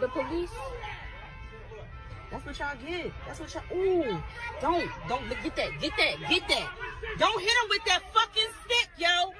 the police. That's what y'all get. That's what y'all. Ooh, don't, don't get that, get that, get that. Don't hit him with that fucking stick, yo.